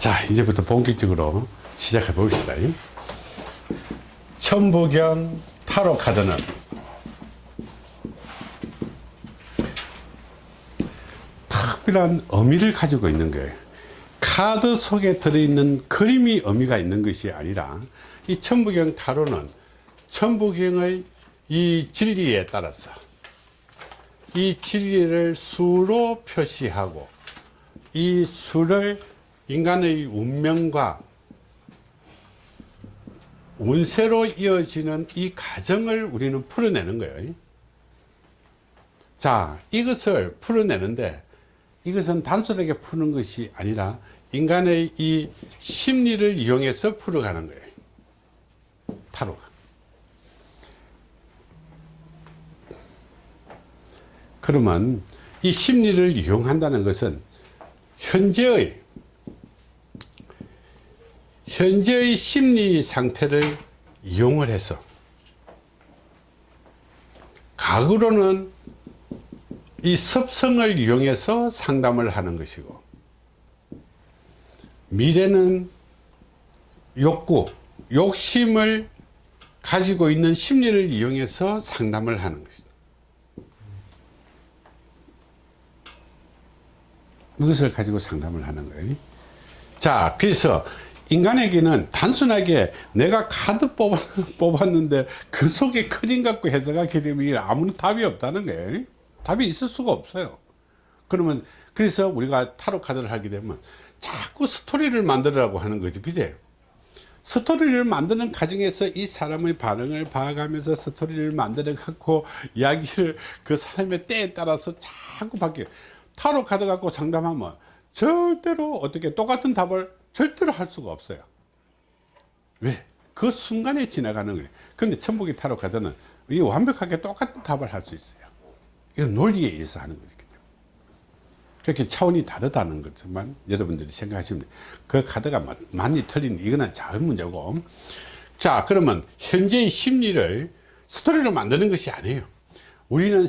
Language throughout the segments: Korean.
자 이제부터 본격적으로 시작해 봅시다. 천부경 타로 카드는 특별한 의미를 가지고 있는 거예요. 카드 속에 들어있는 그림이 의미가 있는 것이 아니라 이 천부경 타로는 천부경의 이 진리에 따라서 이 진리를 수로 표시하고 이 수를 인간의 운명과 운세로 이어지는 이 과정을 우리는 풀어내는 거예요. 자 이것을 풀어내는데 이것은 단순하게 푸는 것이 아니라 인간의 이 심리를 이용해서 풀어가는 거예요. 타로가. 그러면 이 심리를 이용한다는 것은 현재의 현재의 심리 상태를 이용을 해서 과거로는 이 습성을 이용해서 상담을 하는 것이고 미래는 욕구, 욕심을 가지고 있는 심리를 이용해서 상담을 하는 것이다. 이것을 가지고 상담을 하는 거예요. 자, 그래서 인간에게는 단순하게 내가 카드 뽑아, 뽑았는데 그 속에 그림 갖고 해석하게 되면 아무런 답이 없다는 거예요. 답이 있을 수가 없어요. 그러면 그래서 우리가 타로 카드를 하게 되면 자꾸 스토리를 만들라고 하는 거지, 그제? 스토리를 만드는 과정에서 이 사람의 반응을 봐가면서 스토리를 만들어 갖고 이야기를 그 사람의 때에 따라서 자꾸 바뀌어. 타로 카드 갖고 상담하면 절대로 어떻게 똑같은 답을 절대로 할 수가 없어요. 왜? 그 순간에 지나가는 거예요. 근데 천복이 타로 카드는 이 완벽하게 똑같은 답을 할 수 있어요. 이건 논리에 의해서 하는 거거든요. 그렇게 차원이 다르다는 것만 여러분들이 생각하시면. 그 카드가 많이 틀린 이거는 작은 문제고. 자 그러면 현재의 심리를 스토리로 만드는 것이 아니에요. 우리는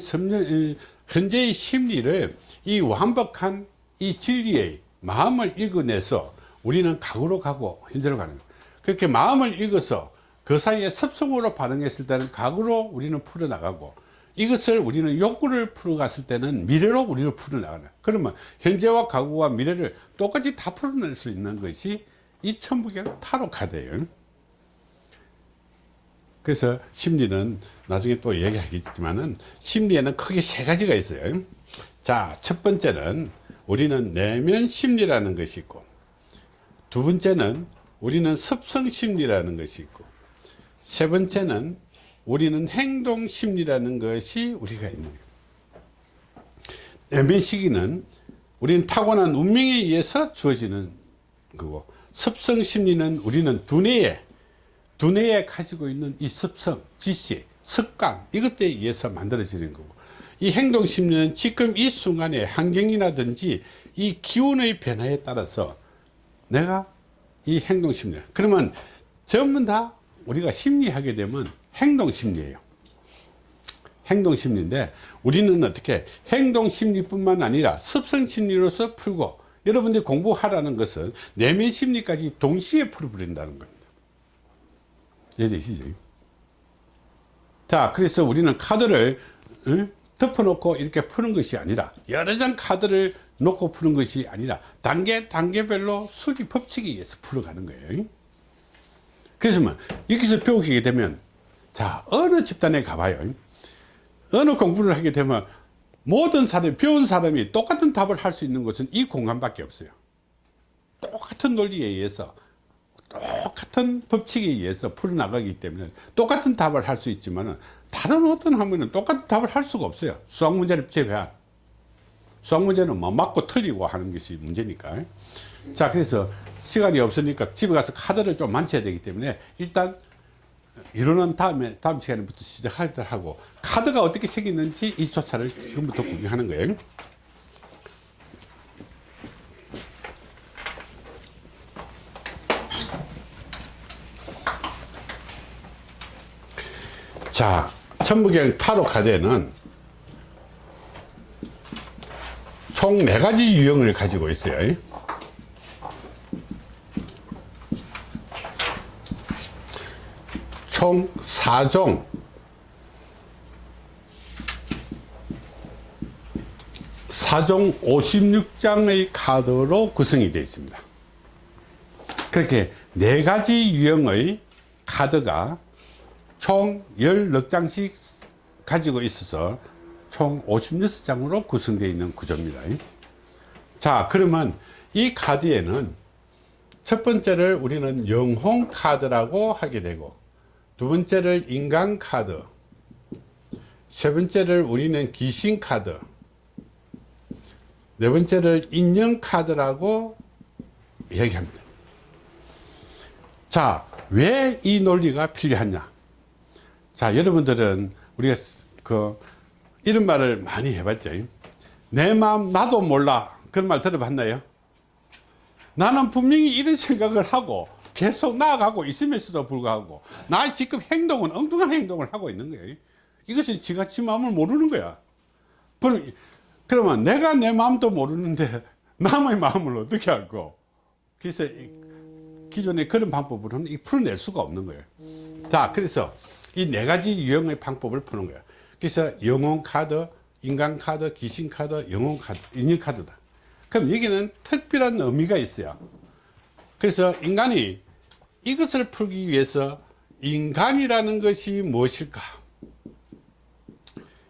현재의 심리를 이 완벽한 이 진리의 마음을 읽어내서 우리는 과거로 가고 현재로 가는 거예요. 그렇게 마음을 읽어서 그 사이에 습성으로 반응했을 때는 과거로 우리는 풀어나가고 이것을 우리는 욕구를 풀어갔을 때는 미래로 우리를 풀어나가는 그러면 현재와 과거와 미래를 똑같이 다 풀어낼 수 있는 것이 이 천부경 타로 카드예요. 그래서 심리는 나중에 또 얘기하겠지만은 심리에는 크게 세 가지가 있어요. 자 첫 번째는 우리는 내면 심리라는 것이 있고 두 번째는 우리는 습성 심리라는 것이 있고 세 번째는 우리는 행동 심리라는 것이 우리가 있는 거예요. 내면 시기는 우리는 타고난 운명에 의해서 주어지는 거고 습성 심리는 우리는 두뇌에 두뇌에 가지고 있는 이 습성, 지시, 습관 이것들에 의해서 만들어지는 거고 이 행동 심리는 지금 이 순간의 환경이라든지 이 기온의 변화에 따라서 내가 이 행동 심리 그러면 전부 다 우리가 심리하게 되면 행동 심리예요 행동 심리인데 우리는 어떻게 행동 심리뿐만 아니라 습성 심리로서 풀고 여러분들이 공부하라는 것은 내면 심리까지 동시에 풀어버린다는 겁니다 이해되시죠? 자 그래서 우리는 카드를 응? 덮어놓고 이렇게 푸는 것이 아니라 여러 장 카드를 놓고 푸는 것이 아니라 단계 단계별로 수리 법칙에 의해서 풀어가는 거예요. 그래서 뭐 여기서 배우게 되면 자 어느 집단에 가봐요. 어느 공부를 하게 되면 모든 사람이 배운 사람이 똑같은 답을 할 수 있는 것은 이 공간밖에 없어요. 똑같은 논리에 의해서 똑같은 법칙에 의해서 풀어나가기 때문에 똑같은 답을 할 수 있지만 다른 어떤 학문은 똑같은 답을 할 수가 없어요. 수학 문제를 제외한 수학 문제는 뭐 맞고 틀리고 하는 것이 문제니까. 자 그래서 시간이 없으니까 집에 가서 카드를 좀 만져야 되기 때문에 일단 이론은 다음에 다음 시간부터 시작하도록 하고 카드가 어떻게 생겼는지 이 조차를 지금부터 구경하는 거예요. 자 천부경 타로 카드에는 총 네 가지 유형을 가지고 있어요. 총 4종 사종 56장의 카드로 구성이 되어 있습니다. 그렇게 네 가지 유형의 카드가 총 16장씩 가지고 있어서 총 56장으로 구성되어 있는 구조입니다. 자 그러면 이 카드에는 첫 번째를 우리는 영혼 카드라고 하게 되고 두 번째를 인간 카드 세 번째를 우리는 귀신 카드 네 번째를 인연 카드라고 얘기합니다. 자 왜 이 논리가 필요하냐? 자 여러분들은 우리가 그 이런 말을 많이 해봤죠. 내 마음 나도 몰라. 그런 말 들어봤나요? 나는 분명히 이런 생각을 하고 계속 나아가고 있음에도 불구하고 나의 지금 행동은 엉뚱한 행동을 하고 있는 거예요. 이것은 지가 지 마음을 모르는 거야. 그럼, 그러면 내가 내 마음도 모르는데 남의 마음을 어떻게 알고? 그래서 기존의 그런 방법으로는 풀어낼 수가 없는 거예요. 자 그래서 이 네 가지 유형의 방법을 푸는 거예요 그래서 영혼 카드 인간 카드 귀신 카드 영혼 카드 인연 카드다. 그럼 여기는 특별한 의미가 있어요. 그래서 인간이 이것을 풀기 위해서 인간이라는 것이 무엇일까?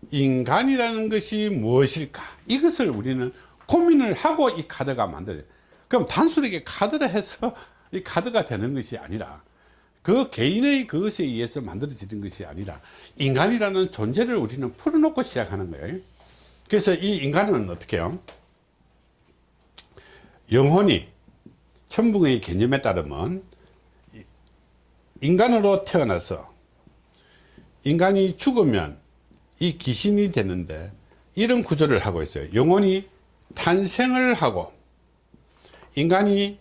인간이라는 것이 무엇일까? 이것을 우리는 고민을 하고 이 카드가 만들어요. 그럼 단순하게 카드를 해서 이 카드가 되는 것이 아니라 그 개인의 그것에 의해서 만들어지는 것이 아니라 인간이라는 존재를 우리는 풀어놓고 시작하는 거예요. 그래서 이 인간은 어떻게 해요? 영혼이 천붕의 개념에 따르면 인간으로 태어나서 인간이 죽으면 이 귀신이 되는데 이런 구조를 하고 있어요. 영혼이 탄생을 하고 인간이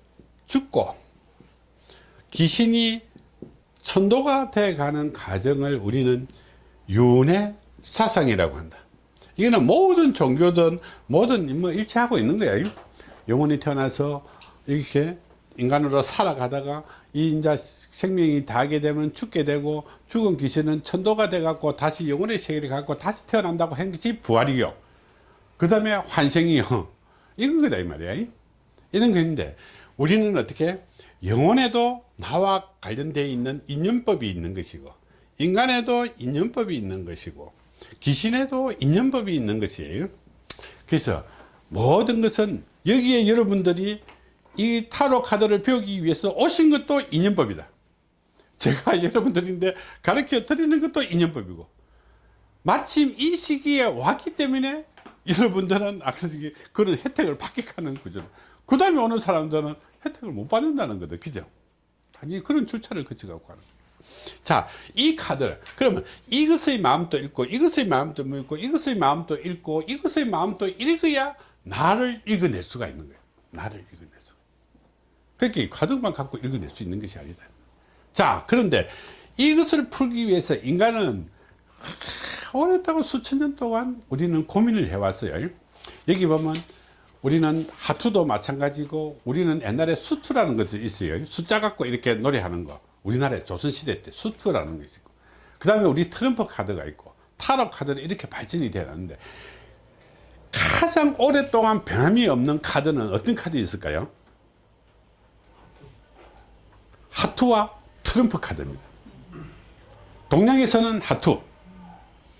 죽고 귀신이 천도가 돼 가는 과정을 우리는 윤회 사상이라고 한다. 이거는 모든 종교든 모든 뭐 일치하고 있는 거예요 영혼이 태어나서 이렇게 인간으로 살아가다가 이 이제 생명이 다하게 되면 죽게 되고 죽은 귀신은 천도가 돼 갖고 다시 영혼의 세계를 갖고 다시 태어난다고 한 것이 부활이요. 그 다음에 환생이요. 이건 거다 이 말이야. 이런 것인데 우리는 어떻게 영혼에도 나와 관련되어 있는 인연법이 있는 것이고 인간에도 인연법이 있는 것이고 귀신에도 인연법이 있는 것이에요. 그래서 모든 것은 여기에 여러분들이 이 타로 카드를 배우기 위해서 오신 것도 인연법이다. 제가 여러분들인데 가르쳐 드리는 것도 인연법이고 마침 이 시기에 왔기 때문에 여러분들은 그런 혜택을 받게 하는 구조 그 다음에 오는 사람들은 혜택을 못 받는다는 거다. 그죠? 아니 그런 절차를 거쳐가고 가는 자, 이 카드를 그러면 이것의 마음도 읽고 이것의 마음도 읽고 이것의 마음도 읽고 이것의 마음도 읽어야 나를 읽어낼 수가 있는 거예요. 나를 읽어낼 수. 그렇게 카드만 갖고 읽어낼 수 있는 것이 아니다. 자, 그런데 이것을 풀기 위해서 인간은 오랫동안 수천 년 동안 우리는 고민을 해왔어요. 여기 보면 우리는 하투도 마찬가지고 우리는 옛날에 수투라는 것이 있어요. 숫자 갖고 이렇게 노래하는 거. 우리나라에 조선시대 때 수투라는 것이 있고. 그 다음에 우리 트럼프 카드가 있고 타로 카드는 이렇게 발전이 되었는데 가장 오랫동안 변함이 없는 카드는 어떤 카드 있을까요? 하투와 트럼프 카드입니다. 동양에서는 하투,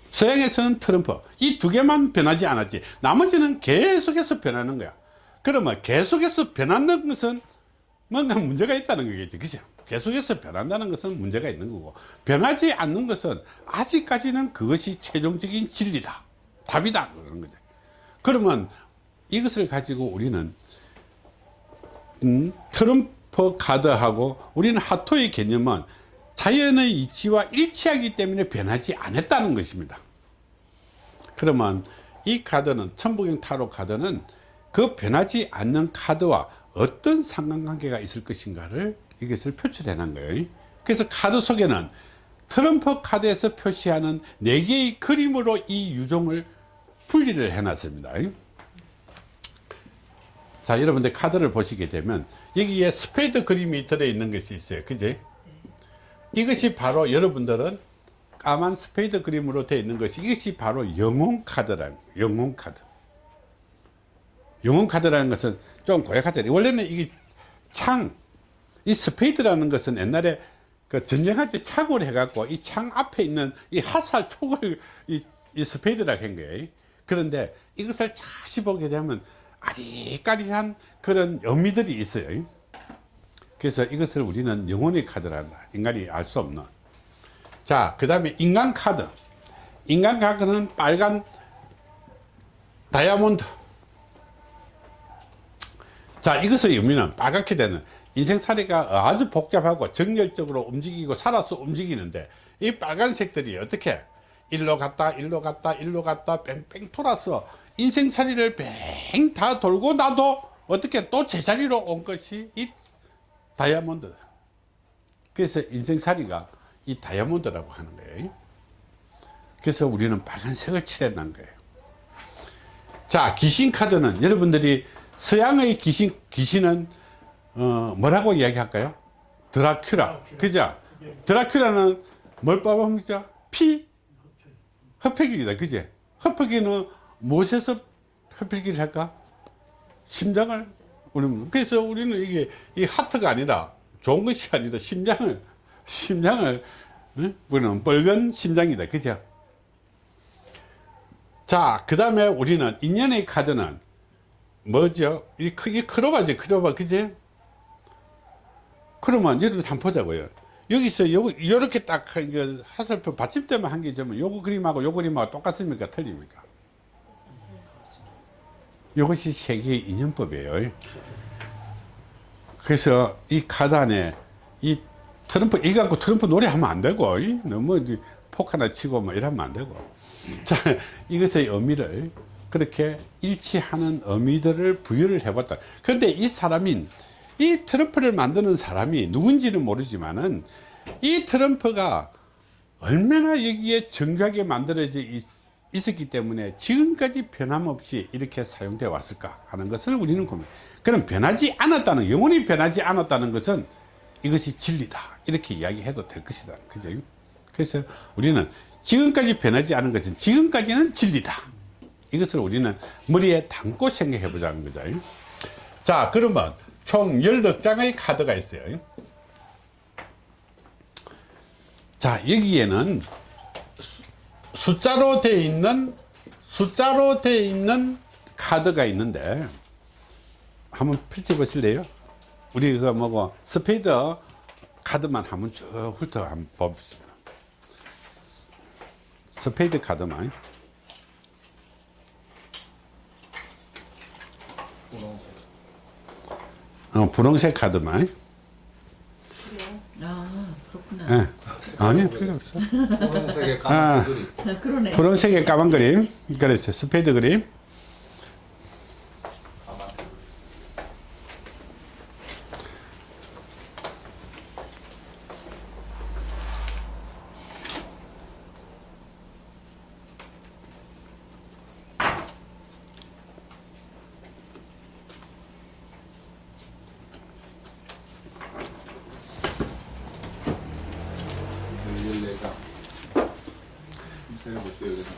서양에서는 트럼프 이 두 개만 변하지 않았지 나머지는 계속해서 변하는 거야 그러면 계속해서 변하는 것은 뭔가 문제가 있다는 거겠지 그죠 계속해서 변한다는 것은 문제가 있는 거고 변하지 않는 것은 아직까지는 그것이 최종적인 진리다. 답이다. 그런 거죠. 그러면 이것을 가지고 우리는 음, 트럼프 카드하고 우리는 하토의 개념은 자연의 이치와 일치하기 때문에 변하지 않았다는 것입니다. 그러면 이 카드는 천부경 타로 카드는 그 변하지 않는 카드와 어떤 상관관계가 있을 것인가를 이것을 표출해 놓은 거예요 그래서 카드 속에는 트럼프 카드에서 표시하는 4개의 그림으로 이 유종을 분리를 해 놨습니다 자 여러분들 카드를 보시게 되면 여기에 스페이드 그림이 들어있는 것이 있어요 그지 이것이 바로 여러분들은 까만 스페이드 그림으로 되어 있는 것이 이것이 바로 영혼 카드라는. 영혼 카드. 영혼 카드라는 것은 좀 고약하잖아요. 원래는 이게 창, 이 스페이드라는 것은 옛날에 그 전쟁할 때 착오를 해갖고 이 창 앞에 있는 이 화살 촉을 이, 이 스페이드라고 한 거예요. 그런데 이것을 자시 보게 되면 아리까리한 그런 의미들이 있어요. 그래서 이것을 우리는 영혼의 카드란다. 인간이 알 수 없는. 자, 그 다음에 인간 카드. 인간 카드는 빨간 다이아몬드. 자, 이것의 의미는 빨갛게 되는 인생살이가 아주 복잡하고 정열적으로 움직이고 살아서 움직이는데 이 빨간색들이 어떻게 일로 갔다 일로 갔다 일로 갔다 뺑뺑 돌아서 인생살이를 뺑 다 돌고 나도 어떻게 또 제자리로 온 것이 이 다이아몬드. 그래서 인생살이가 이 다이아몬드라고 하는 거예요. 그래서 우리는 빨간색을 칠해놓은 거예요. 자 귀신 카드는 여러분들이 서양의 귀신, 귀신은 어, 뭐라고 이야기할까요? 드라큘라. 그죠? 드라큘라는 뭘 뽑아먹죠? 피? 흡혈귀이다. 그지? 흡혈귀는 무엇에서 흡혈귀를 할까? 심장을 우리는 그래서 우리는 이게 이 하트가 아니라 좋은 것이 아니라 심장을 심장을 응? 우리는 빨간 심장이다. 그죠? 자, 그 다음에 우리는 인연의 카드는 뭐죠? 이 크로바지, 크로바, 그지? 그러면 여러분 한번 보자고요. 여기서 요, 요렇게 딱, 이제 화살표 받침대만 한 개 점은 요거 그림하고 요 그림하고 똑같습니까? 틀립니까? 이것이 세계의 인연법이에요. 그래서 이 카드 안에 이 트럼프, 이거 갖고 트럼프 노래하면 안 되고, 이 너무 폭 하나 치고 뭐 이러면 안 되고. 자, 이것의 의미를 그렇게 일치하는 의미들을 부여를 해봤다. 그런데 이 사람인, 이 트럼프를 만드는 사람이 누군지는 모르지만은 이 트럼프가 얼마나 여기에 정교하게 만들어져 있, 있었기 때문에 지금까지 변함없이 이렇게 사용되어 왔을까 하는 것을 우리는 고민. 그럼 변하지 않았다는, 영원히 변하지 않았다는 것은 이것이 진리다. 이렇게 이야기해도 될 것이다. 그죠? 그래서 우리는 지금까지 변하지 않은 것은 지금까지는 진리다. 이것을 우리는 머리에 담고 생각해 보자는 거죠. 자, 그러면 총 10장의 카드가 있어요. 자, 여기에는 수- 숫자로 되어 있는, 숫자로 되어 있는 카드가 있는데, 한번 펼쳐 보실래요? 우리 그 뭐고, 스페이드 카드만 한번 쭉 훑어 한번 봅시다. 스페이드 카드만. 어, 분홍색 카드만. 아 그렇구나. 예. 아니, 필요 없어. 분홍색의 아. 까만 그림. 아, 그러네. 분홍색의 까만 그림. 그래서 스페이드 그림. 열네 장. 세보세요 여기서.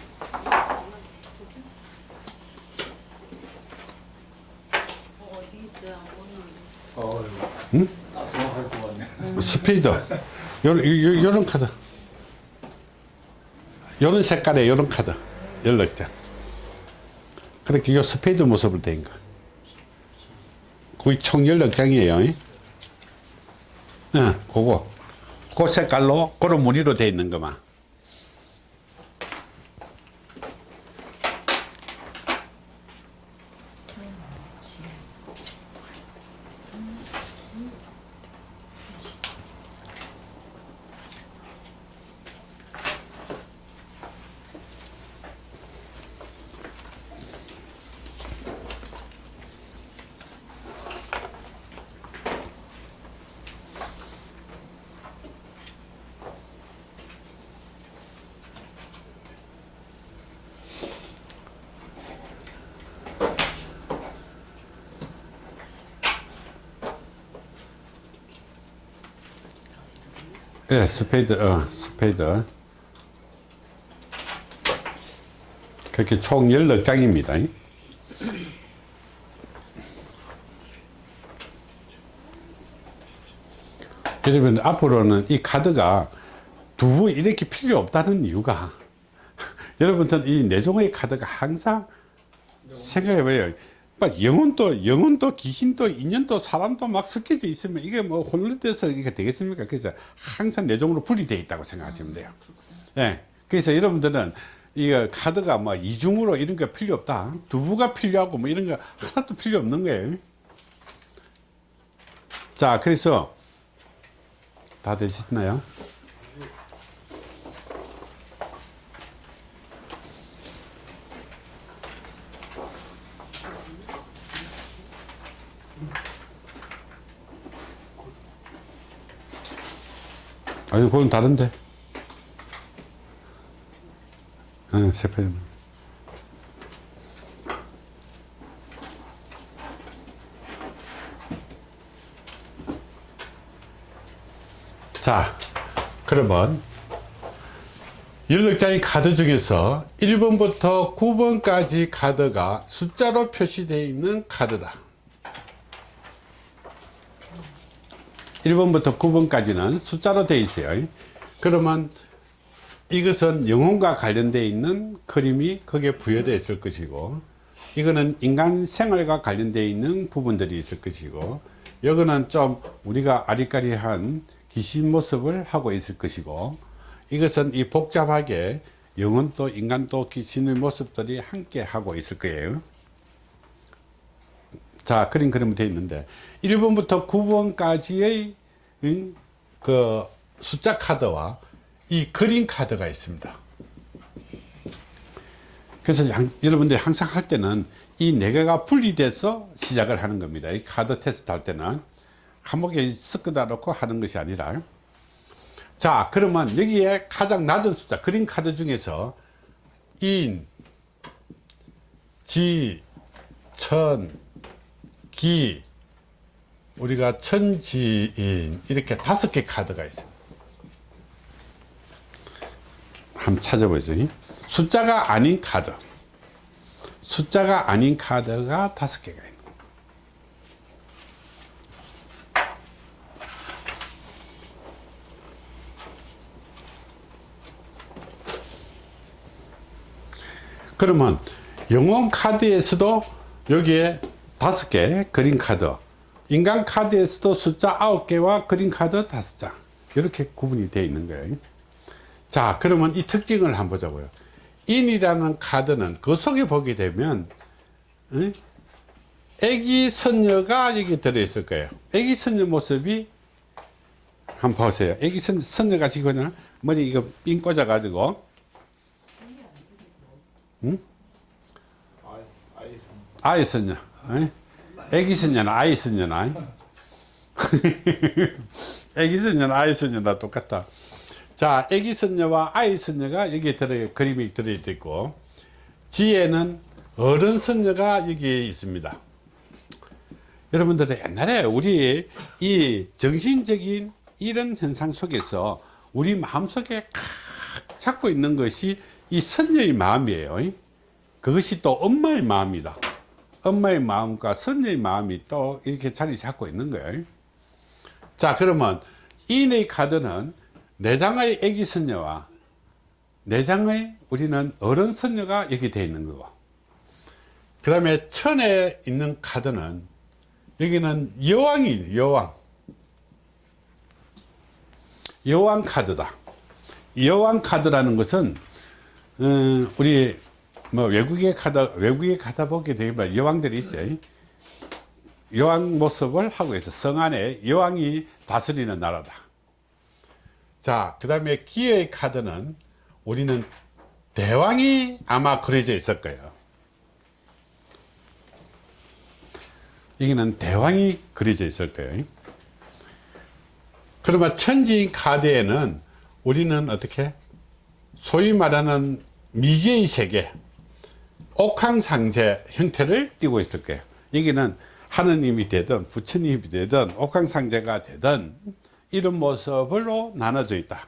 어디 있어요? 어, 응? 나도할 것 같네. 스페이드. 요런, 요, 요런 카드. 요런 색깔의 요런 카드. 16장. 그렇게 요 스페이드 모습을 된 거. 거의 총 16장이에요. 예, 그거. 그 색깔로, 그런 무늬로 돼 있는 거만. 예, 스페이드, 어, 스페이드. 그렇게 총 16장입니다. 여러분, 앞으로는 이 카드가 두 부 이렇게 필요 없다는 이유가 여러분들 이 네 종의 카드가 항상 생각해봐요. 막 영혼도 영혼도 귀신도 인연도 사람도 막 섞여져 있으면 이게 뭐 혼란돼서 이게 되겠습니까? 그래서 항상 네 종으로 분리되어 있다고 생각하시면 돼요. 예. 그래서 여러분들은 이거 카드가 뭐 이중으로 이런 거 필요 없다. 두부가 필요하고 뭐 이런 거 하나도 필요 없는 거예요. 자, 그래서 다 되셨나요? 아니, 그건 다른데. 응, 세페. 자, 그러면 16장의 카드 중에서 1번부터 9번까지 카드가 숫자로 표시되어 있는 카드다. 1번부터 9번까지는 숫자로 되어 있어요. 그러면 이것은 영혼과 관련되어 있는 그림이 거기에 부여되어 있을 것이고 이거는 인간 생활과 관련되어 있는 부분들이 있을 것이고 여기는 좀 우리가 아리까리한 귀신 모습을 하고 있을 것이고 이것은 이 복잡하게 영혼도 인간도 귀신의 모습들이 함께 하고 있을 거예요 자 그림 그림 되어 있는데 1번부터 9번까지의 그 숫자 카드와 이 그림 카드가 있습니다. 그래서 양- 여러분들이 항상 할 때는 이 네 개가 분리돼서 시작을 하는 겁니다. 이 카드 테스트 할 때는 한목에 섞어다 놓고 하는 것이 아니라. 자 그러면 여기에 가장 낮은 숫자 그림 카드 중에서 인, 지, 천, 기 우리가 천지인 이렇게 다섯 개 카드가 있어요. 한번 찾아보세요. 숫자가 아닌 카드. 숫자가 아닌 카드가 다섯 개가 있는. 그러면 영혼 카드에서도 여기에 다섯 개 그림 카드. 인간 카드에서도 숫자 아홉 개와 그림 카드 다섯 장. 이렇게 구분이 되어 있는 거예요. 자 그러면 이 특징을 한번 보자고요. 인이라는 카드는 그 속에 보게 되면 응? 애기 선녀가 여기 들어있을 거예요. 애기 선녀 모습이 한번 보세요. 애기 선, 선녀가 지금 머리 이거 삥 꽂아 가지고. 아이, 아이, 선녀. 응? 애기 선녀는 아이 선녀나 애기 선녀는 아이 선녀나 똑같다 자, 애기 선녀와 아이 선녀가 여기에 들어 그림이 들어 있고 지혜는 어른 선녀가 여기에 있습니다. 여러분들 옛날에 우리 이 정신적인 이런 현상 속에서 우리 마음속에 칵 잡고 있는 것이 이 선녀의 마음이에요. 그것이 또 엄마의 마음이다. 엄마의 마음과 선녀의 마음이 또 이렇게 자리 잡고 있는 거예요. 자, 그러면 이의 카드는 내장의 애기 선녀와 내장의 우리는 어른 선녀가 여기 되어 있는 거고 그 다음에 천에 있는 카드는 여기는 여왕이 여왕 여왕 카드다 여왕 카드라는 것은 어, 우리 뭐 외국에 가다 외국에 가다 보게 되면 여왕들이 있죠 여왕 모습을 하고 있어 성 안에 여왕이 다스리는 나라다 자, 그 다음에 기의 카드는 우리는 대왕이 아마 그려져 있을 거예요. 여기는 대왕이 그려져 있을 거예요. 그러면 천지인 카드에는 우리는 어떻게? 소위 말하는 미지의 세계, 옥황상제 형태를 띠고 있을 거예요. 여기는 하느님이 되든 부처님이 되든 옥황상제가 되든 이런 모습으로 나눠져 있다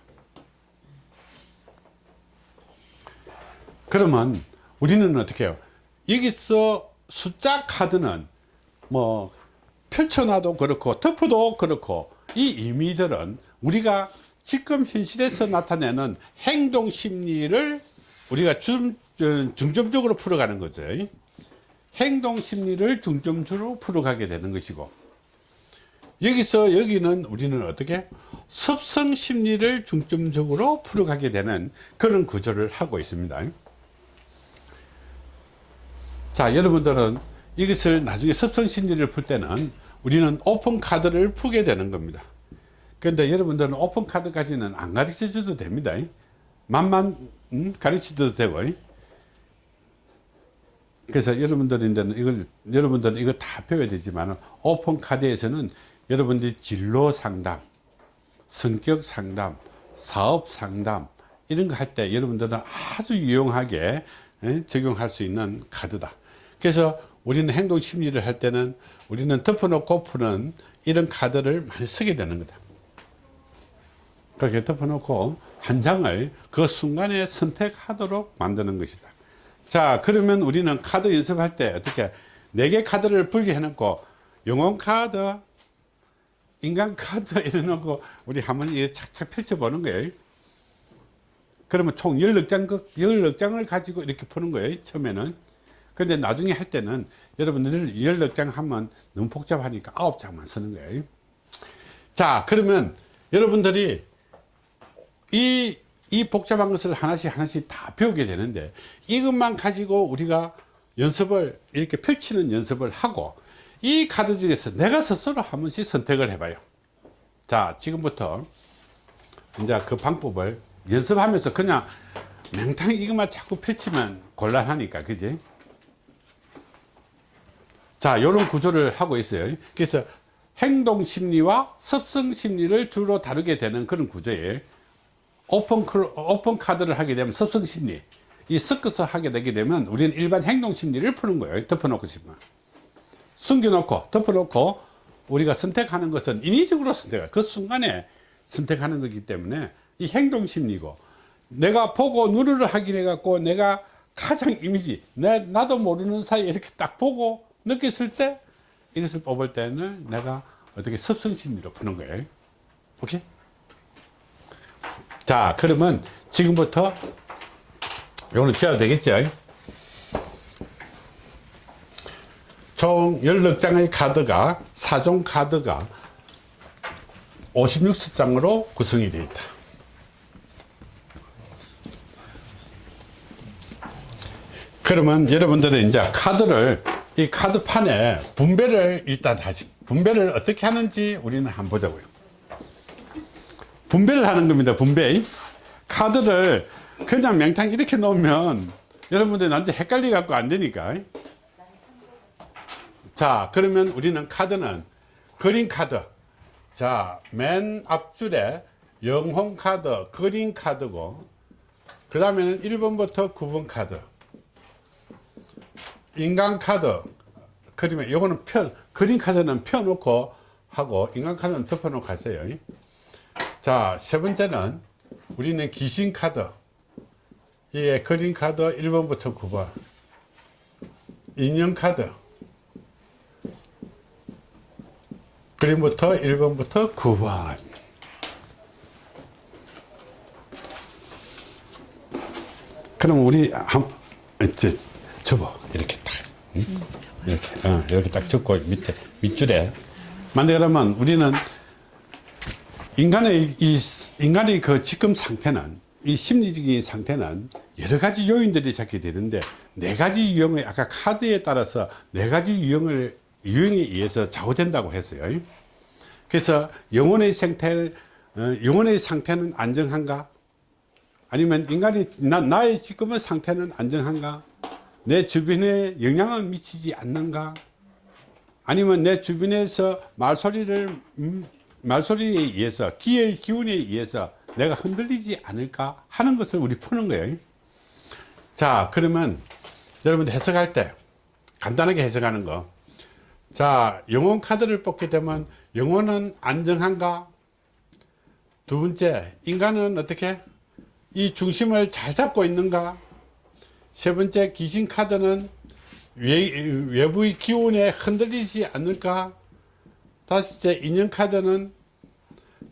그러면 우리는 어떻게 해요 여기서 숫자 카드는 뭐 펼쳐놔도 그렇고 덮어도 그렇고 이 의미들은 우리가 지금 현실에서 나타내는 행동 심리를 우리가 중, 중점적으로 풀어가는 거죠. 행동 심리를 중점적으로 풀어가게 되는 것이고 여기서 여기는 우리는 어떻게 습성 심리를 중점적으로 풀어가게 되는 그런 구조를 하고 있습니다. 자 여러분들은 이것을 나중에 습성 심리를 풀 때는 우리는 오픈 카드를 풀게 되는 겁니다. 그런데 여러분들은 오픈 카드까지는 안 가르쳐 줘도 됩니다. 만만 음, 가르쳐도 되고 그래서 여러분들인데는 이걸 여러분들은 이거 다 배워야 되지만 오픈 카드에서는 여러분들이 진로 상담 성격 상담 사업 상담 이런 거 할 때 여러분들은 아주 유용하게 예, 적용할 수 있는 카드다. 그래서 우리는 행동 심리를 할 때는 우리는 덮어놓고 푸는 이런 카드를 많이 쓰게 되는 거다. 그렇게 덮어놓고 한 장을 그 순간에 선택하도록 만드는 것이다 자 그러면 우리는 카드 연습할 때 어떻게 네 개 카드를 분리해 놓고 영혼 카드 인간 카드 이래 놓고 우리 한번 이게 착착 펼쳐 보는 거예요. 그러면 총 16장, 16장을 가지고 이렇게 푸는 거예요 처음에는. 근데 나중에 할 때는 여러분들 16장 하면 너무 복잡하니까 9장만 쓰는 거예요. 자 그러면 여러분들이 이, 이 복잡한 것을 하나씩 하나씩 다 배우게 되는데 이것만 가지고 우리가 연습을 이렇게 펼치는 연습을 하고 이 카드 중에서 내가 스스로 한 번씩 선택을 해봐요. 자 지금부터 이제 그 방법을 연습하면서 그냥 맹탕 이것만 자꾸 펼치면 곤란하니까 그지? 자 이런 구조를 하고 있어요. 그래서 행동 심리와 습성 심리를 주로 다루게 되는 그런 구조예요 오픈, 클- 오픈 카드를 하게 되면 습성 심리. 이 섞어서 하게 되게 되면 우리는 일반 행동 심리를 푸는 거예요. 덮어놓고 싶으면. 숨겨놓고 덮어놓고 우리가 선택하는 것은 인위적으로 선택해 그 순간에 선택하는 거기 때문에 이 행동 심리고 내가 보고 눈으로 확인해 갖고 내가 가장 이미지 내, 나도 모르는 사이에 이렇게 딱 보고 느꼈을 때 이것을 뽑을 때는 내가 어떻게 습성 심리로 푸는 거예요. 오케이 자 그러면 지금부터 이거는 지어도 되겠죠 총 16장의 카드가 사종 카드가 56장으로 구성이 되어 있다. 그러면 여러분들은 이제 카드를 이 카드판에 분배를 일단 다시 분배를 어떻게 하는지 우리는 한번 보자고요 분배를 하는 겁니다 분배. 카드를 그냥 맹탕 이렇게 놓으면 여러분들 나한테 헷갈리 갖고 안 되니까. 자 그러면 우리는 카드는 그린 카드. 자 맨 앞줄에 영혼 카드 그린 카드고 그 다음에는 1번부터 9번 카드. 인간 카드 그러면 요거는 펴 그린 카드는 펴놓고 하고 인간 카드는 덮어놓고 하세요 자, 세 번째는 우리는 귀신 카드. 예, 그린 카드 1번부터 9번. 인형 카드. 그림부터 1번부터 9번. 그럼 우리 한, 이제 접어. 이렇게 딱. 응? 이렇게, 어, 이렇게 딱 접고 밑에, 밑줄에. 만약 그러면 우리는 인간의 이 인간의 그 지금 상태는 이 심리적인 상태는 여러 가지 요인들이 잡게 되는데 네 가지 유형의 아까 카드에 따라서 네 가지 유형을 유형에 의해서 좌우된다고 했어요. 그래서 영혼의 상태 어, 영혼의 상태는 안정한가? 아니면 인간이 나, 나의 지금의 상태는 안정한가? 내 주변에 영향을 미치지 않는가? 아니면 내 주변에서 말소리를 음, 말소리에 의해서 기의 기운에 의해서 내가 흔들리지 않을까 하는 것을 우리 푸는 거예요. 자 그러면 여러분들 해석할 때 간단하게 해석하는 거자 영혼 카드를 뽑게 되면 영혼은 안정한가? 두 번째 인간은 어떻게 이 중심을 잘 잡고 있는가? 세 번째 귀신 카드는 외, 외부의 기운에 흔들리지 않을까 다섯째 인연 카드는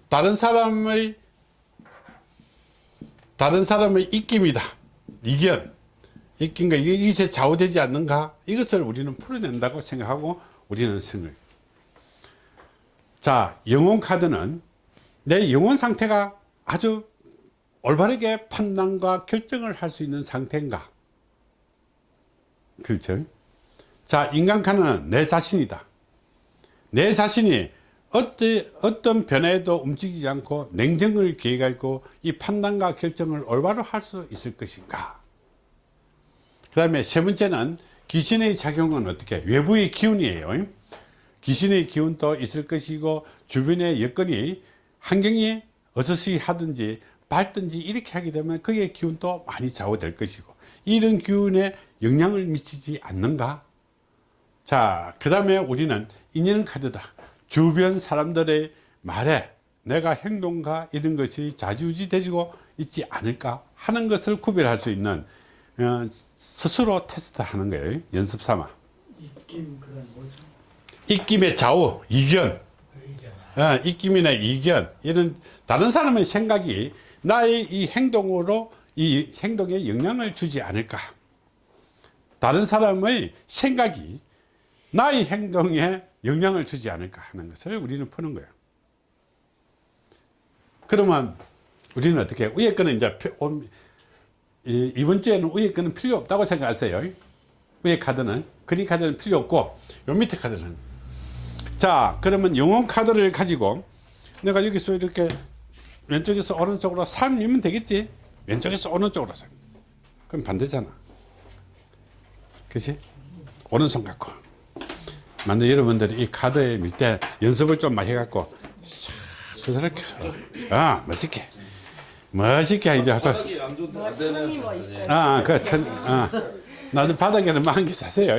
다른 사람의 다른 사람의 입김이다. 이견. 입김과 이것에 좌우되지 않는가? 이것을 우리는 풀어낸다고 생각하고 우리는 생을. 자 영혼 카드는 내 영혼 상태가 아주 올바르게 판단과 결정을 할 수 있는 상태인가? 그렇죠? 자 인간 카드는 내 자신이다 내 자신이 어떤, 어떤 변화에도 움직이지 않고 냉정을 기획하고 이 판단과 결정을 올바로 할 수 있을 것인가? 그 다음에 세 번째는 귀신의 작용은 어떻게 외부의 기운이에요. 귀신의 기운도 있을 것이고 주변의 여건이 환경이 어서시 하든지 밝든지 이렇게 하게 되면 그의 기운도 많이 좌우될 것이고 이런 기운에 영향을 미치지 않는가? 자, 그 다음에 우리는 인연 카드다. 주변 사람들의 말에 내가 행동과 이런 것이 자주지 되지고 있지 않을까 하는 것을 구별할 수 있는 어, 스스로 테스트 하는 거예요. 연습 삼아. 입김 그건 뭐죠? 입김의 좌우, 이견. 어, 입김이나 이견. 이런 다른 사람의 생각이 나의 이 행동으로 이 행동에 영향을 주지 않을까. 다른 사람의 생각이 나의 행동에 영향을 주지 않을까 하는 것을 우리는 푸는 거예요. 그러면 우리는 어떻게? 위에 거는 이제 이번 주에는 위에 거는 필요 없다고 생각하세요. 위에 카드는 그린 카드는 필요 없고 요 밑에 카드는 자 그러면 영혼 카드를 가지고 내가 여기서 이렇게 왼쪽에서 오른쪽으로 살면 되겠지 왼쪽에서 오른쪽으로 살 그럼 반대잖아 그치 오른손 갖고 만약 여러분들이 이 카드에 밀 때 연습을 좀 많이 해갖고 그렇게 아 멋있게 멋있게 이제 안 좋은데 안 되는 뭐? 아, 그 천, 아, 나도 바닥에는 만개 사세요.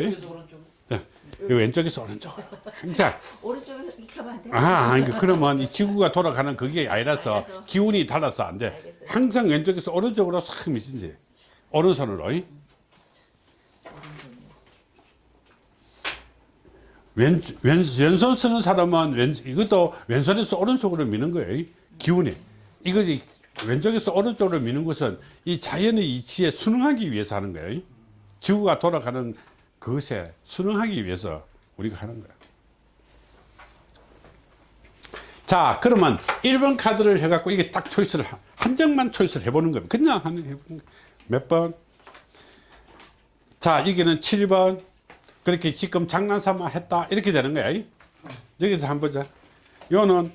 네, 이 왼쪽에서 오른쪽으로 항상 오른쪽에서 안 돼? 아, 아니, 그- 그러면 이 지구가 돌아가는 그게 아니라서 알겠어. 기운이 달라서 안 돼. 알겠어요. 항상 왼쪽에서 오른쪽으로 싹 미친지. 오른손으로. 이. 왼, 왼, 왼손 쓰는 사람은 왼, 이것도 왼손에서 오른쪽으로 미는 거예요. 이 기운이. 이거지 왼쪽에서 오른쪽으로 미는 것은 이 자연의 이치에 순응하기 위해서 하는 거예요. 지구가 돌아가는 그것에 순응하기 위해서 우리가 하는 거야. 자, 그러면 1번 카드를 해갖고 이게 딱 초이스를, 한- 한 장만 초이스를 해보는 겁니다. 그냥 한, 해보는 거예요. 몇 번? 자, 여기는 7번. 그렇게 지금 장난삼아 했다. 이렇게 되는 거야. 여기서 한번 보자. 요는,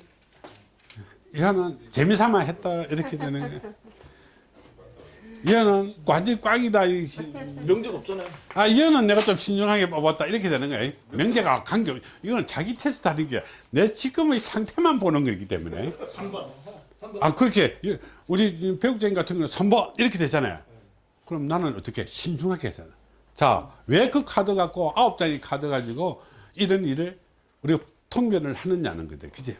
얘는 재미삼아 했다. 이렇게 되는 거야. 얘는 완전 꽝이다. 명적 없잖아요. 아, 이거는 내가 좀 신중하게 뽑았다. 이렇게 되는 거예요. 명제가 간격. 이거는 자기 테스트 하는 게 내 지금의 상태만 보는 거기 때문에. 3번. 아, 그렇게, 이- 우리 배국장님 같은 경우는 3번 이렇게 되잖아요. 그럼 나는 어떻게 신중하게 하잖아. 자, 왜 그 카드 갖고 아홉 장의 카드 가지고 이런 일을 우리가 통변을 하느냐는 거죠. 그지?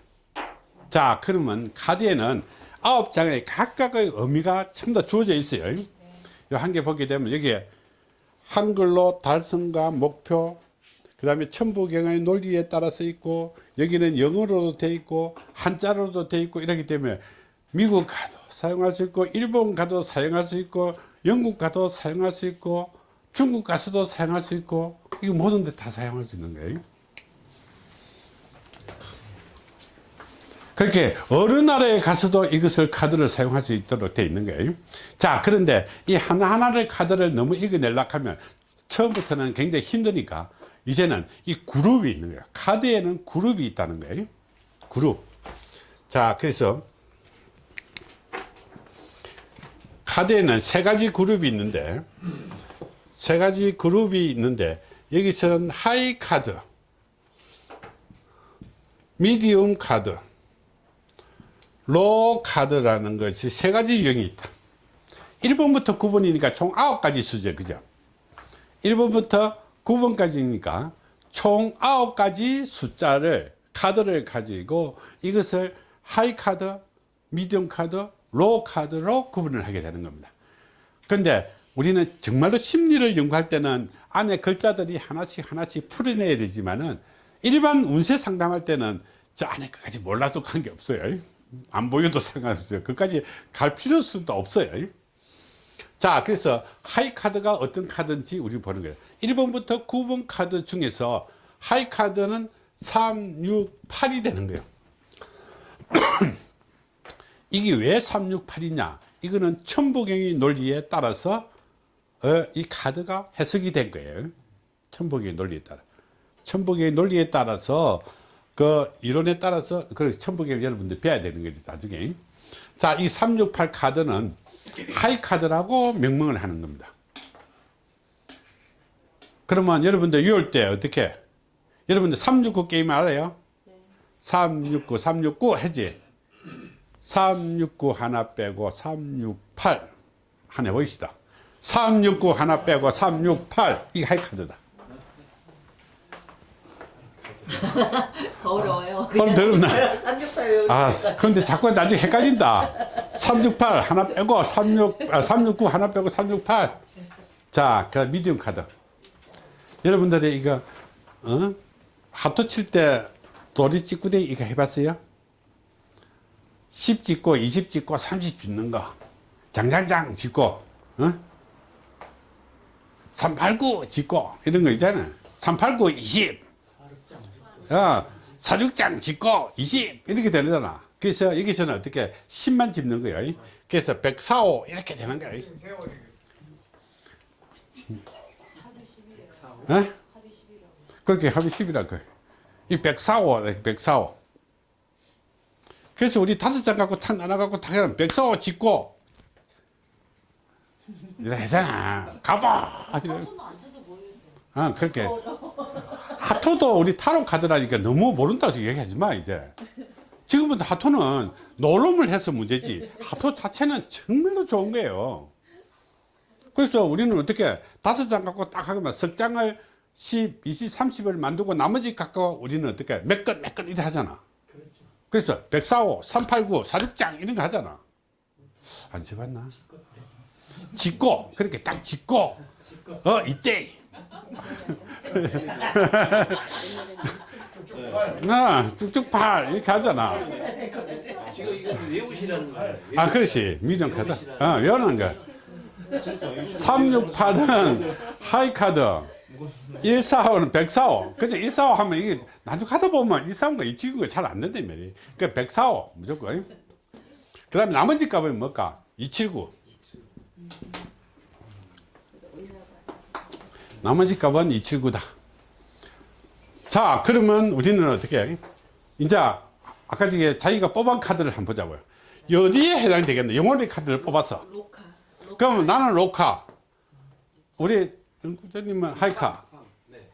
자, 그러면 카드에는 아홉 장의 각각의 의미가 전부 다 주어져 있어요. 이한 개 보게 되면 여기에 한글로 달성과 목표, 그 다음에 천부경의 논리에 따라서 있고, 여기는 영어로도 돼 있고, 한자로도 돼 있고, 이렇기 때문에 미국 가도 사용할 수 있고, 일본 가도 사용할 수 있고, 영국 가도 사용할 수 있고, 중국 가서도 사용할 수 있고, 이거 모든 데 다 사용할 수 있는 거예요. 그렇게 어느 나라에 가서도 이것을 카드를 사용할 수 있도록 되어 있는 거예요. 자, 그런데 이 하나하나를 카드를 너무 읽어내려고 하면 처음부터는 굉장히 힘드니까 이제는 이 그룹이 있는 거예요. 카드에는 그룹이 있다는 거예요. 그룹. 자, 그래서 카드에는 세 가지 그룹이 있는데 세 가지 그룹이 있는데 여기서는 high 카드, medium 카드, low 카드라는 것이 세 가지 유형이 있다. 1번부터 9번이니까 총 9가지 수죠. 그죠? 1번부터 9번까지니까 총 9가지 숫자를 카드를 가지고 이것을 high 카드, medium 카드, low 카드로 구분을 하게 되는 겁니다. 근데 우리는 정말로 심리를 연구할 때는 안에 글자들이 하나씩 하나씩 풀어내야 되지만은 일반 운세 상담할 때는 저 안에 끝까지 몰라도 관계 없어요. 안 보여도 상관없어요. 그까지 갈 필요도 없어요. 자, 그래서 high 카드가 어떤 카드인지 우리 보는 거예요. 1번부터 9번 카드 중에서 하이 카드는 3, 6, 8이 되는 거예요. 이게 왜 3, 6, 8이냐? 이거는 천보경의 논리에 따라서 어, 이 카드가 해석이 된 거예요. 천보경의 논리에 따라. 천보경의 논리에 따라서 그 이론에 따라서 그 천보경을 여러분들 배워야 되는 거지 나중에. 자, 이 368 카드는 high 카드라고 명명을 하는 겁니다. 그러면 여러분들 외울 때 어떻게? 여러분들 369 게임 알아요? 369, 369 해지. 369 하나 빼고 368 하나 해봅시다. 369 하나 빼고 368 이게 high 카드다. 어려워요. 오늘 들었나? 368 아, 근데 자꾸 나중에 헷갈린다. 368 하나 빼고 36, 아, 369 하나 빼고 368. 자, 그 미디움 카드. 여러분들이 이거, 어? 하토 칠 때 도리 찍구대 이거 해봤어요? 10 찍고 20 찍고 30 찍는 거. 장장장 찍고, 어? 389 찍고, 이런 거 있잖아. 389 20. 어, 사육장 짓고 20 이렇게 되잖아. 그래서 여기서는 어떻게 10만 집는 거예요. 그래서 145 이렇게 되는 거예요. 어? 그렇게 합이 10이라 그. 이 145, 145. 그래서 우리 다섯 장 갖고 탁 나눠 갖고 탁 하면 145 짓고 이래 하잖아. 가봐. 이래. 아, 그렇게. 하토도 우리 타로 카드라니까 너무 모른다고 얘기하지 마, 이제. 지금부터 하토는 노름을 해서 문제지. 하토 자체는 정말로 좋은 거예요. 그래서 우리는 어떻게 다섯 장 갖고 딱 하면 석 장을 10, 20, 30을 만들고 나머지 갖고 우리는 어떻게 몇 건, 몇 건 이래 하잖아. 그래서 145, 389, 46장 이런 거 하잖아. 안 쳐봤나? 짓고, 그렇게 딱 짓고, 어, 이때. 나 쭉쭉팔 이렇게 하잖아. 지금 이거 외우시라는 거예요. 아, 그렇지. 미디엄 카드. 어, 외우는 거. 368은 하이 카드. 145는 145. 근데 145 하면 이게 나중 하다 보면 145가 이 친구가 잘 안 된다며. 그러니까 145 무조건. 그 다음에 나머지 값은 뭘까? 279. 나머지 값은 279다. 자, 그러면 우리는 어떻게 해? 이제 아까 저게 자기가 뽑은 카드를 한번 보자고요. 어디에 해당되겠나? 영혼의 카드를 뽑아서. 로카. 그럼 나는 로카. 우리 연구자님은 하이카.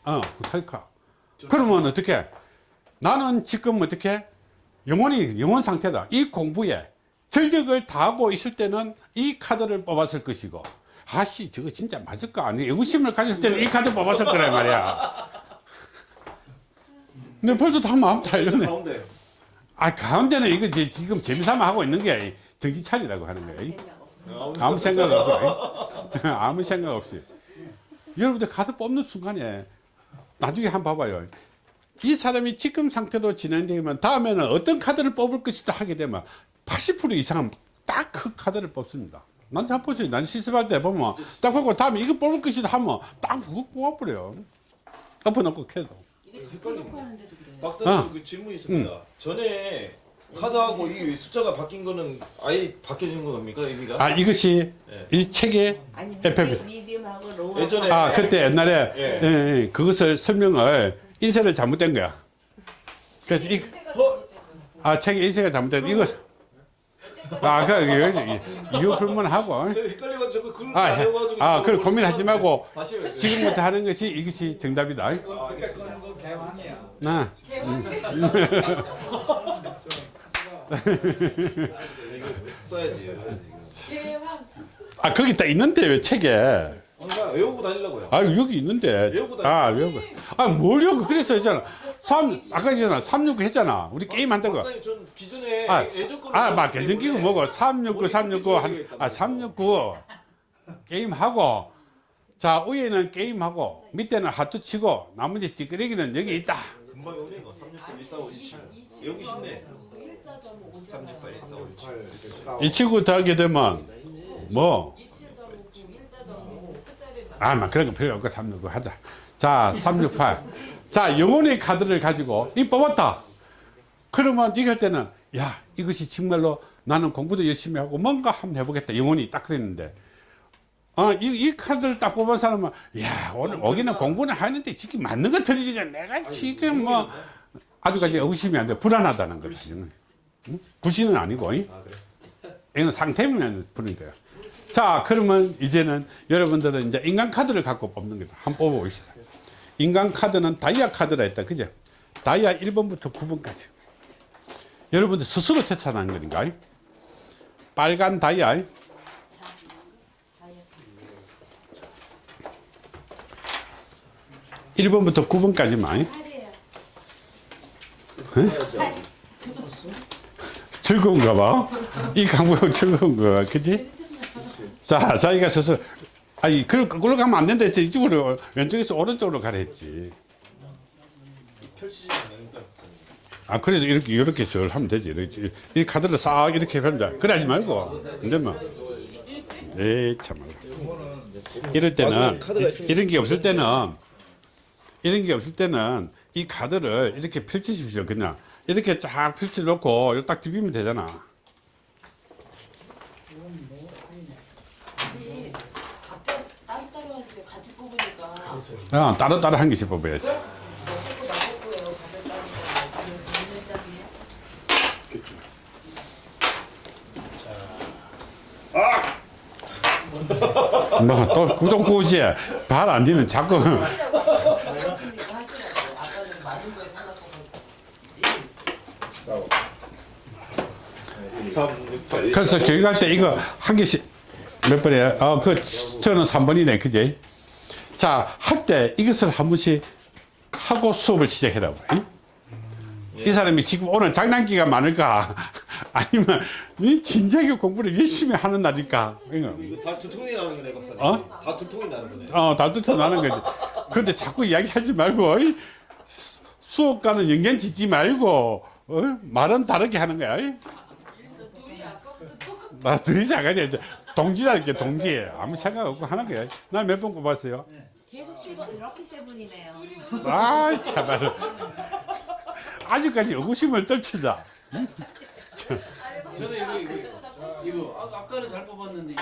어, 하이카. 그러면 어떻게? 나는 지금 어떻게? 영혼이 영혼 상태다. 이 공부에 전력을 다하고 있을 때는 이 카드를 뽑았을 것이고, 아씨, 저거 진짜 맞을까? 아니, 의구심을 가질 때는 이 카드 뽑았을 거란 말이야. 근데 벌써 다 마음 달렸네. 가운데 아, 가운데는 이거 지- 지금 재미삼아 하고 있는 게 정신 차리라고 하는 거예요. 아무 생각 없이 아무 생각 없이 여러분들 카드 뽑는 순간에 나중에 한번 봐봐요 이 사람이 지금 상태로 진행되면 다음에는 어떤 카드를 뽑을 것이다 하게 되면 80% 이상은 딱 그 카드를 뽑습니다 난잘 보세요 난 실습할 때 보면 딱 보고 다음에 이거 뽑을 것이다 하면 딱 그거 뽑아버려요 엎어놓고 캐도. 박사님 어. 그 질문이 있습니다. 전에 카드하고 이 숫자가 바뀐 거는 아예 바뀌어진 겁니까 의미가? 아 이것이 네. 이 책에 아니 FF. 예전에 아 그때 옛날에 예. 예, 예, 그것을 설명을 인쇄를 잘못된 거야 그래서 이, 어? 아 책에 인쇄가 잘못된 이거 아, 그, 이거, 이거 불문하고. 제가 헷갈려가지고 그걸 아, 안 해가지고 아, 그걸 고민하지 말고 해야 돼. 지금부터 하는 것이 이것이 정답이다. 그때 거는 거 개왕이야. 아, 이거 써야지. 아 거기 딱 있는데 왜 책에? 항상 외우고 다니려고요. 아 여기 있는데. 외우고 다니- 아 외우고. 아뭘 외우고 그래서 있잖아. 3 아까 전에 369 했잖아. 우리 게임 한다고. 박사님 전 기존에 아, 아, 막 끼고 때문에 뭐고 369, 369, 한, 아, 369 게임 하고. 자 위에는 게임 하고 밑에는 하트 치고 나머지 찌끄레기는 여기 있다. 금방 오네 이거. 368 145 27 여기 쉽네. 368 145 27이 친구 더하게 되면 뭐 아, 막 그런 거 필요 없고 369 하자. 자, 368. 자, 영혼의 카드를 가지고 이 뽑았다. 그러면 이럴 때는 야, 이것이 정말로 나는 공부도 열심히 하고 뭔가 한번 해보겠다. 영혼이 딱 그랬는데. 어, 이, 이 카드를 딱 뽑은 사람은 야, 오늘 오기는 공부는 하는데 지금 맞는 거 틀리지. 내가 지금 뭐 아주까지 의심이 안 돼. 불안하다는 거다. 불신은 아니고. 잉? 아 그래? 이건 상태면 부는 거예요. 자, 그러면 이제는 여러분들은 이제 인간 카드를 갖고 뽑는 거다. 한번 뽑아봅시다. 인간 카드는 다이아 카드라 했다. 그죠? 다이아 1번부터 9번까지. 여러분들 스스로 태산하는 거니까. 빨간 다이아. 일번부터 9번까지만. 즐거운가 봐. 이 강북 즐거운 거, 그지? 자, 자기가 스스로, 아니, 그걸 거꾸로 가면 안 된다 했지. 이쪽으로, 왼쪽에서 오른쪽으로 가라 했지. 아, 그래도 이렇게, 이렇게 절 하면 되지. 이렇게, 이 카드를 싹 이렇게 펼자. 그래 하지 말고. 근데 뭐. 에이, 참말로. 이럴 때는, 이- 이런 게 없을 때는, 이런 게 없을 때는 이 카드를 이렇게 펼치십시오. 그냥. 이렇게 쫙 펼쳐놓고, 딱 디비면 되잖아. 따로따로 하는데 같이 뽑으니까 어, 따로 따로 한 개씩 뽑아야지. 먹고 나먹고요 가볍다는 있는 장이에요? 뭐, 또 구독구지. 발안 되면 자꾸. 하시라고 아까는 맞은 거에 생각하고 368 그래서 교육할 때 이거 한 개씩 몇 번이에요? 어, 그, 저는 3번이네. 그지? 자, 할 때 이것을 한 번씩 하고 수업을 시작해라고. 이? 이 사람이 지금 오늘 장난기가 많을까? 아니면 이 진작에 공부를 열심히 하는 날일까? 이거. 다 두통이 나는 거네 박사님 어? 다 두통이 나는 거네 어, 달두터 나는 거지. 그런데 자꾸 이야기하지 말고, 수- 수업과는 연관 짓지 말고, 어? 말은 다르게 하는 거야. 이? 나 둘이 작아져. 동지라는 게 동지. 아무 생각 없고 하는 거야. 난몇번 꼽았어요. 계속 7번 이렇게 세 분이네요 아, 참말. 아직까지 의구심을 떨치자. 저는 이거 이거 이거 아, 아까는 잘 뽑았는데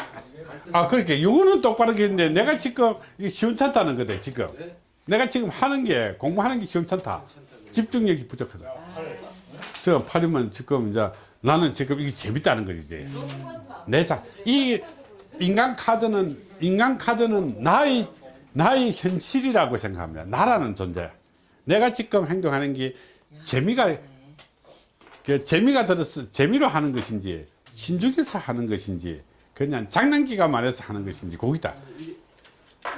아, 그렇게. 요거는 똑바로 했는데 내가 지금 이게 시원찮다는 거다, 지금. 네? 내가 지금 하는 게, 공부하는 게 시원찮다. 집중력이 부족하다. 저 팔이면 지금 이제 나는 지금 이게 재밌다는 거지, 이제. 내 자, 이 인간 카드는, 인간 카드는 나의, 나의 현실이라고 생각합니다. 나라는 존재. 내가 지금 행동하는 게 재미가, 그 재미가 들어서 재미로 하는 것인지, 신중해서 하는 것인지, 그냥 장난기가 많아서 하는 것인지, 거기다.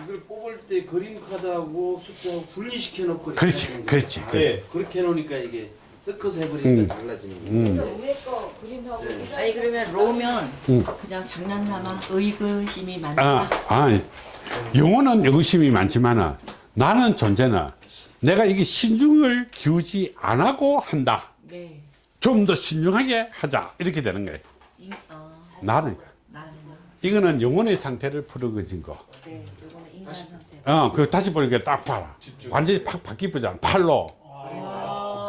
이걸 뽑을 때 그림 카드하고 숫자하고 분리시켜 놓고 그렇지. 그렇지, 그렇지. 예. 그렇게 해놓으니까 이게 섞어서 해버리니까 음. 달라지는 거예요. 음. 위에 거 그림하고 네. 아니 그러면 로면 음. 그냥 장난삼아 의구심이 많다. 아, 아, 영혼은 의구심이 많지만은 나는 존재는 내가 이게 신중을 기우지 안 하고 한다. 네. 좀더 신중하게 하자. 이렇게 되는 거예요. 이, 어, 나는. 나는 이거는 영혼의 상태를 풀어거진 거. 네. 이거는 인간 상태. 어, 그 다시 보니까 딱 봐라. 완전히 팍 바뀌잖아. 팔로.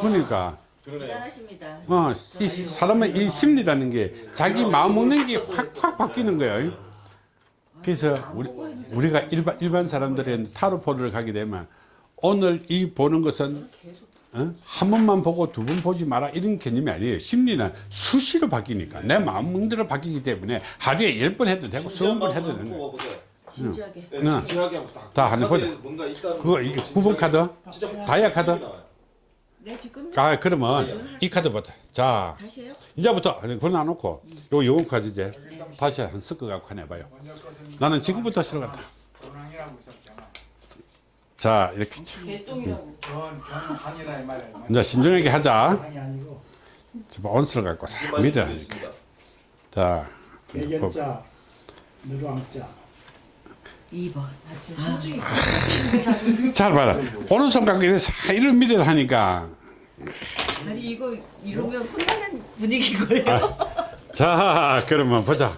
그러니까, 대단하십니다. 어, 이 사람의 이 심리라는 게 자기 마음 먹는 게 확, 확 바뀌는 거예요. 그래서 우리, 우리가 일반, 일반 사람들이 타로포를 가게 되면 오늘 이 보는 것은 어? 한 번만 보고 두 번 보지 마라 이런 개념이 아니에요. 심리는 수시로 바뀌니까 내 마음 먹는 대로 바뀌기 때문에 하루에 열 번 해도 되고 스무 번 해도 되는 거예요. 진지하게. 예, 응. 진지하게 딱다 한번 카드에 보자. 그거 거이 진짜 9번 카드? 진짜 다이아 카드? 나와요. 네 지금 아 그러면 이 카드부터 자 다시 해요? 이제부터 그거 놔놓고 요 영혼 카드 이제 다시 한 섞어 갖고 하나 해봐요. 나는 지금부터 있었잖아. 자 이렇게. 이제 신중하게 하자. 자, 온수를 갖고 싹 밀어 이렇게 자 백연자 누르왕자. 2번. 잘 봐라. 오른손 갖고 이렇게 싹 이런 밀을 하니까. 아니 이거 이러면 혼나는 분위기걸요. 자 그러면 보자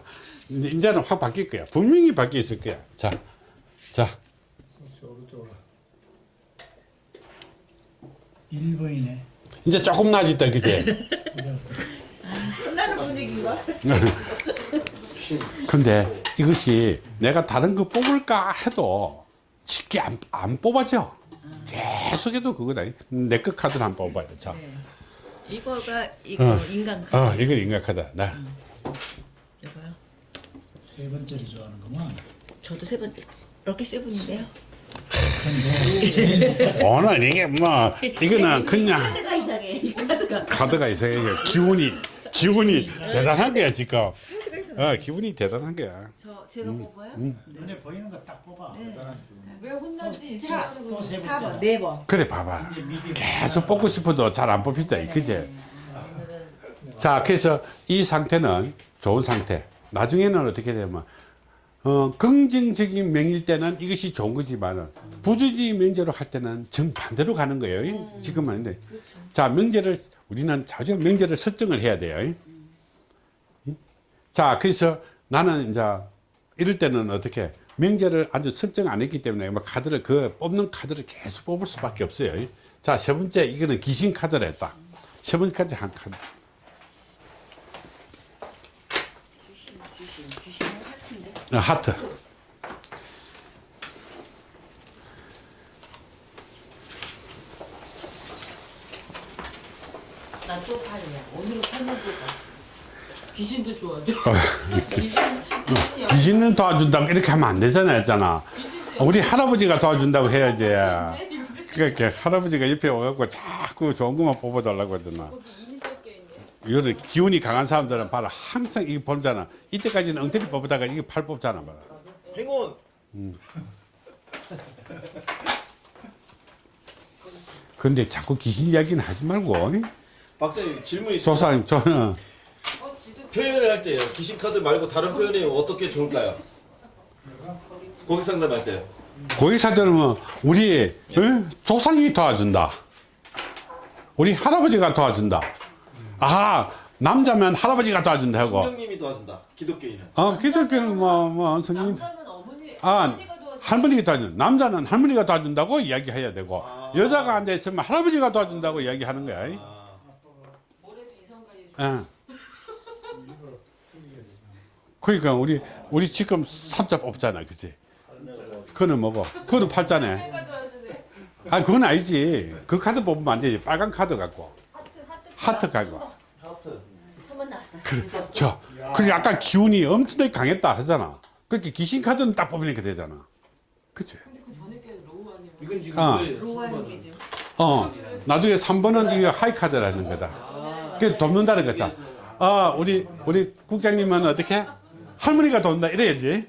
이제 이제는 확 바뀔 거야. 분명히 바뀌어 있을 거야. 자 자. 1번이네. 이제 조금 나아졌다 그지 혼나는 분위기걸. 근데 이것이 내가 다른 거 뽑을까 해도 쉽게 안, 안 뽑아져. 계속해도 그거다. 내거 카드를 안 뽑아요 자. 네. 이거가 이거 어. 인간 어, 이걸 인각하다 나. 이거요. 세 번째를 좋아하는구만. 저도 세번 럭키 세븐인데요. 오늘 이게 뭐 이거는 그냥 카드가 이상해. 이 카드가. 카드가 이게 기운이 기운이 대단한 거야 지금. 어 기분이 대단한 거야. 저 제가 뽑아요? 눈에 보이는 거 딱 뽑아. 왜 혼나지? 자, 또세 4번, 번째. 네 번. 그래 봐봐. 계속 뽑고 싶어도 잘 안 뽑힌다 그제 오늘은 자 그래서 이 상태는 좋은 상태 나중에는 어떻게 되면 어, 긍정적인 명일 때는 이것이 좋은 거지만 부주의 명제로 할 때는 정반대로 가는 거예요. 지금은 아닌데. 자 명제를 우리는 자주 명제를 설정을 해야 돼요. 자 그래서 나는 이제 이럴 때는 어떻게 명제를 아주 설정 안 했기 때문에 뭐 카드를 그 뽑는 카드를 계속 뽑을 수밖에 없어요. 자 세 번째 이거는 귀신 카드를 했다. 세 번째까지 한 카드 귀신, 귀신, 귀신은 하트인데. 어, 하트 나또 팔이야. 팔만 뽑아. 귀신도 좋아하죠. 귀신, 귀신이 귀신 은 도와준다고 이렇게 하면 안 되잖아 했잖아 우리 할아버지가 도와준다고 해야지 그러니까 할아버지가 옆에 와갖고 자꾸 좋은 것만 뽑아달라고 하잖아 이거는 기운이 강한 사람들은 봐라 항상 이거 보잖아 이때까지는 엉터리 뽑다가 이게 팔 뽑잖아 봐라 행운 근데 자꾸 귀신 이야기는 하지 말고 박사님 질문 있어요. 조사님 저는 어, 표현을 할 때요. 귀신 카드 말고 다른 표현이 어떻게 좋을까요? 고객 상담할 때. 고객사들은 뭐 우리 어? 조상님이 도와준다 우리 할아버지가 도와준다 아 남자면 할아버지가 도와준다 하고 성령님이 도와준다. 기독교인은. 어 기독교는 뭐뭐 성인 남자는 어머니, 아. 할머니가 도와준 남자는 할머니가 도와준다고 이야기해야 되고 아. 여자가 앉아 있으면 할아버지가 도와준다고 이야기하는 거야. 아. 예. 그러니까 우리 우리 지금 삼자 뽑잖아, 그지? 그거는 뭐고? 그거는 팔자네. 아, 그건 아니지. 그 카드 뽑으면 안 되지. 빨간 카드 갖고 하트. 한번 나왔어요. 저, 그게 약간 기운이 엄청나게 강했다 하잖아. 그렇게 귀신 카드는 딱 뽑으니까 되잖아. 그치? 근데 그 전에 게 로우 아니면. 이건 지금 게죠. 어, 나중에 3번은 이거 하이 카드라는 거다. 그게 돕는다는 거다. 아, 우리, 우리 국장님은 어떻게? 할머니가 돕는다. 이래야지.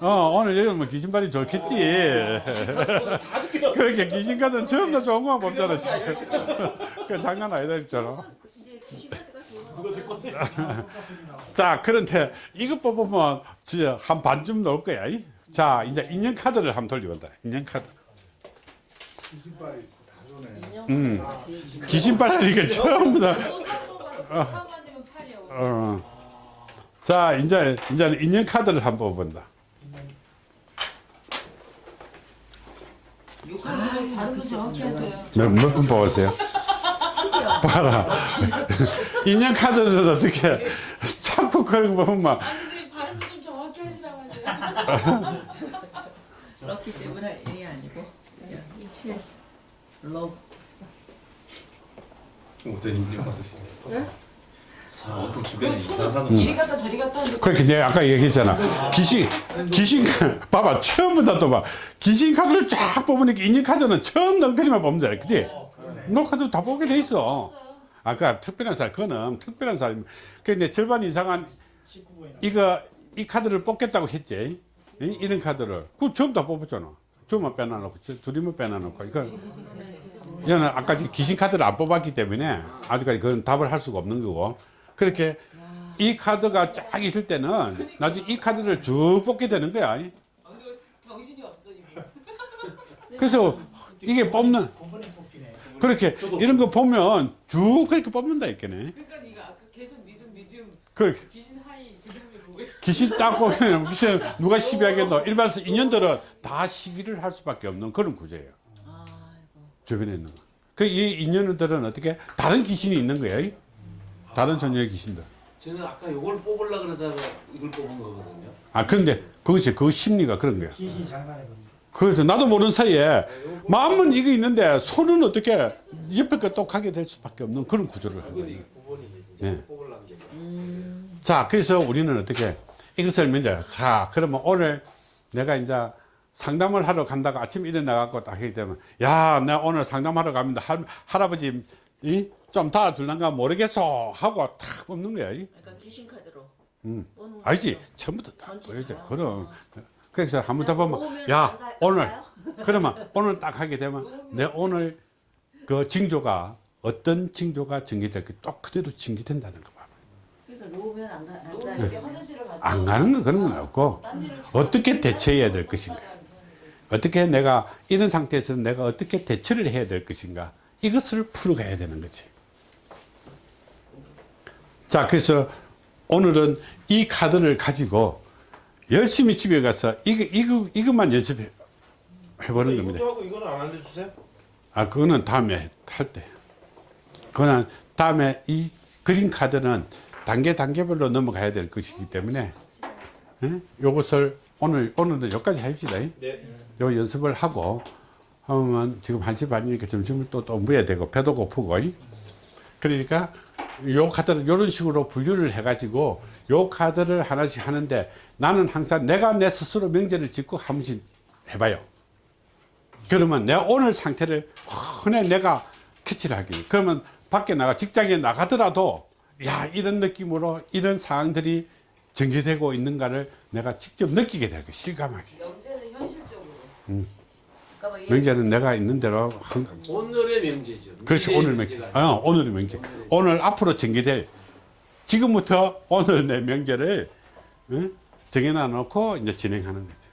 어, 오늘 여기 뭐 귀신발이 좋겠지. 그렇게 귀신카드는 처음 다 좋은 것만 뽑잖아. 그 장난 아니다, 했잖아. 자, 그런데 이거 뽑으면 진짜 한 반쯤 넣을 거야. 이. 자, 이제 인형 카드를 한번 돌려본다. 인형 카드. 음. 귀신발이니까 처음 다. 또 3번 봤어. 3 아니면 8이야. 어. 자, 이제, 이제 인형 카드를 한번 뽑아본다. 욕하는 발음도 정확히 하세요. 몇, 몇 분 뽑았어요? 봐라. 인형 카드를 어떻게 자꾸 그런 거 보면 막, 아니, 발음도 좀 정확히 하시라고 하세요. 럭키 세븐이 아니고 그냥 7. 러브. 어떤 인증 받으시는 네? 어떤 주변에 이사하는 이리 갔다 저리 갔다 하는데 그렇게 내가 아까 얘기했잖아. 귀신, 귀신, 카- 봐봐. 처음부터 또 봐. 귀신 카드를 쫙 뽑으니까 인형 카드는 처음 엉터리만 뽑는 잖아. 그지? 너 카드 다 뽑게 돼 있어. 아까 특별한 사람, 그거는 특별한 사람. 근데 절반 이상한 19번이나 이거, 이 카드를 뽑겠다고 했지. 이- 이런 카드를. 그 처음 다 뽑았잖아. 주만 빼놔놓고 저 둘이만 빼놔놓고 이걸 얘는 아까 지금 귀신 카드를 안 뽑았기 때문에 아직까지 그건 답을 할 수가 없는 거고 그렇게 이 카드가 쫙 있을 때는 나중에 이 카드를 쭉 뽑게 되는 거야 정신이 없어. 그래서 이게 뽑는. 그렇게 이런 거 보면 쭉 그렇게 뽑는다 했겠네 그러니까 네가 아까 계속 미디움 미디움 그 귀신 하이 뭐야? 귀신 딱 보면 무슨 누가 시비하겠노 일반서 인연들은 다 시비를 할 수밖에 없는 그런 구조예요 아이고. 주변에 있는 거. 그 이 인연들은 어떻게 다른 귀신이 있는 거예요 다른 전녀의 귀신들 저는 아까 이걸 뽑으려 그러다가 이걸 뽑은 거거든요. 아 그런데 그것이 그 심리가 그런 거야 귀신 장난해 봅니다. 그래서 나도 모르는 사이에 마음은 이거 있는데 손은 어떻게 옆에 거또 가게 될 수밖에 없는 그런 구조를 이게 9번이거든요. 네. 게. 자, 그래서 우리는 어떻게 이것을 이제 자, 그러면 오늘 내가 이제 상담을 하러 간다고 아침 일어나갖고 딱 하기 때문에 야, 내가 오늘 상담하러 갑니다. 할, 할아버지 이? 좀 도와줄란가 모르겠어 하고 탁 뽑는 거야. 이? 그러니까 귀신 카드로. 음. 뽑는 알지? 처음부터 다 보여줘. 그럼. 어. 그래서 한 번 더 보면 야, 오늘? 그러면 오늘 딱 하게 되면 내 오늘 그 징조가 어떤 징조가 전개될까 또 그대로 전개된다는 거 봐. 그러니까 놓으면 안 가. 안 가요. 이렇게 화장실을 갔다 안 가는 거 그런 건 없고 어떻게 대처해야 될 것인가 어떻게 내가 이런 상태에서 내가 어떻게 대처를 해야 될 것인가 이것을 풀어가야 되는 거지 자 그래서 오늘은 이 카드를 가지고 열심히 집에 가서 이거, 이거, 이것만 연습해 해보는 겁니다 이것도 하고 이거는 안 알려 주세요? 아 그거는 다음에 할 때. 그거는 다음에 이 그린 카드는 단계 단계별로 넘어가야 될 것이기 때문에 예? 요것을 오늘 오늘은 여기까지 합시다. 네. 요 연습을 하고 하면 지금 1시 반이니까 점심을 또, 또 먹어야 되고 배도 고프고 이? 그러니까 요 카드를 이런 식으로 분류를 해가지고 요 카드를 하나씩 하는데 나는 항상 내가 내 스스로 명제를 짓고 한 번씩 해봐요. 그러면 내 오늘 상태를 흔해 내가 캐치를 하기. 그러면 밖에 나가 직장에 나가더라도 야 이런 느낌으로 이런 상황들이 전개되고 있는가를 내가 직접 느끼게 될 거야 실감하게. 명제는 현실적으로. 얘 명제는 내가 있는 대로 한- 오늘의 명제죠. 그렇지 오늘 명제. 어, 오늘의 명제. 오늘 앞으로 전개될 지금부터 오늘 내 명제를 어? 정해놔 놓고 이제 진행하는 거지.